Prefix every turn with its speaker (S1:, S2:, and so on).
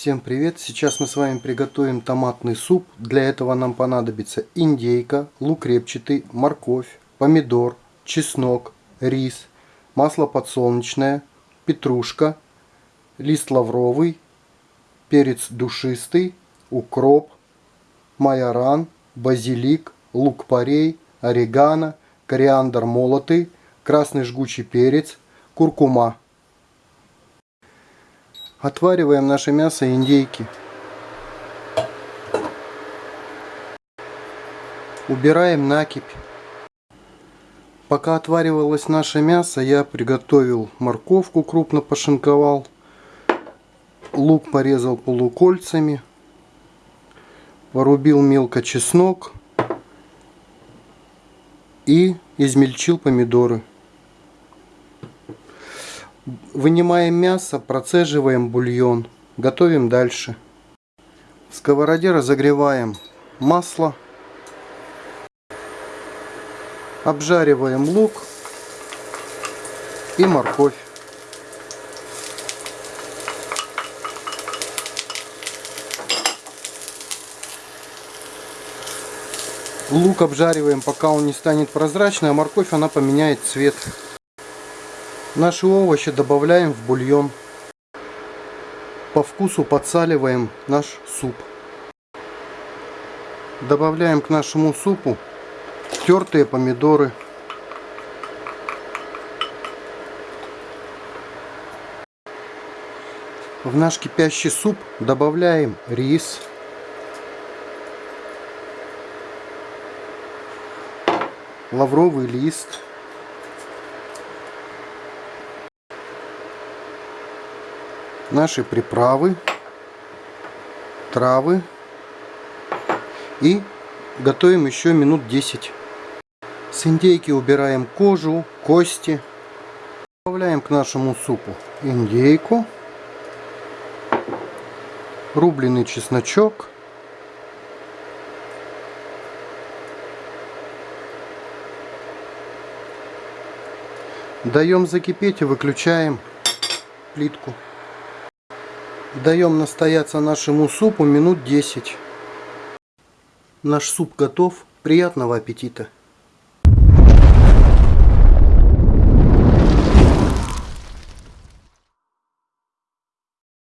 S1: Всем привет! Сейчас мы с вами приготовим томатный суп. Для этого нам понадобится индейка, лук репчатый, морковь, помидор, чеснок, рис, масло подсолнечное, петрушка, лист лавровый, перец душистый, укроп, майоран, базилик, лук-порей, орегано, кориандр молотый, красный жгучий перец, куркума. Отвариваем наше мясо индейки. Убираем накипь. Пока отваривалось наше мясо, я приготовил морковку, крупно пошинковал. Лук порезал полукольцами. Порубил мелко чеснок. И измельчил помидоры. Вынимаем мясо, процеживаем бульон. Готовим дальше. В сковороде разогреваем масло. Обжариваем лук и морковь. Лук обжариваем, пока он не станет прозрачный, а морковь она поменяет цвет. Наши овощи добавляем в бульон. По вкусу подсаливаем наш суп. Добавляем к нашему супу тертые помидоры. В наш кипящий суп добавляем рис. Лавровый лист. Наши приправы, травы и готовим еще минут 10. С индейки убираем кожу, кости. Добавляем к нашему супу индейку, рубленый чесночок, даем закипеть и выключаем плитку. Даем настояться нашему супу минут 10. Наш суп готов. Приятного аппетита!